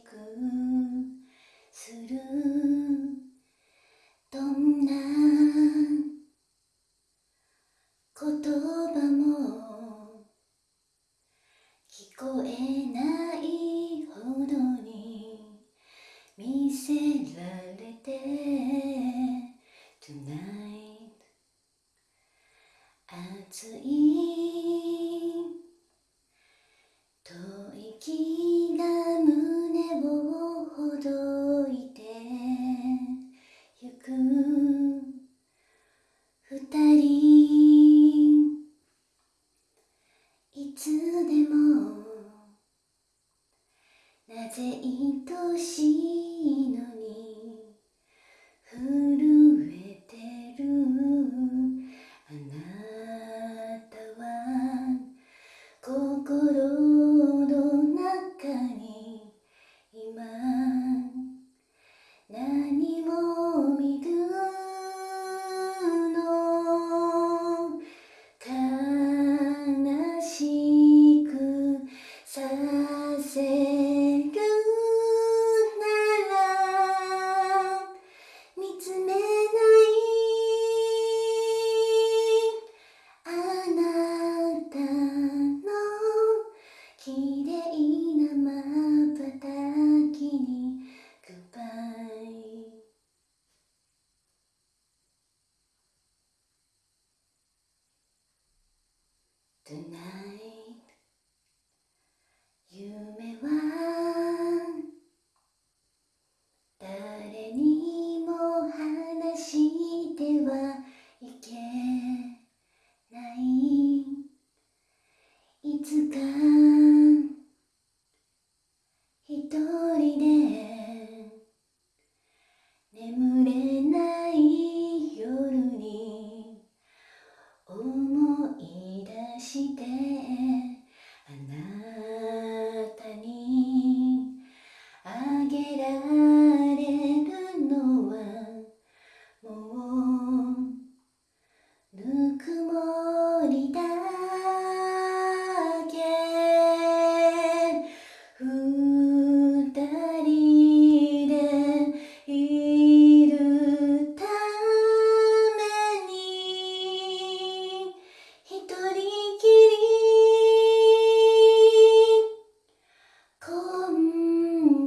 くするどんな言葉も聞こえないほどに見せられて Tonight 熱い愛しいのに Tonight 夢は誰にも話してはいけない。いつか一人